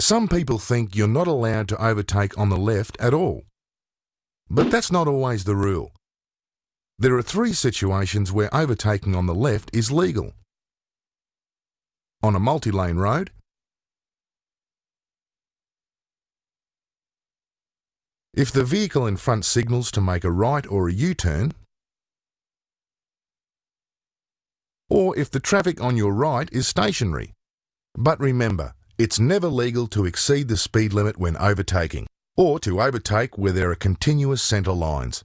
Some people think you're not allowed to overtake on the left at all. But that's not always the rule. There are three situations where overtaking on the left is legal. On a multi-lane road, if the vehicle in front signals to make a right or a U-turn, or if the traffic on your right is stationary. But remember, it's never legal to exceed the speed limit when overtaking, or to overtake where there are continuous centre lines.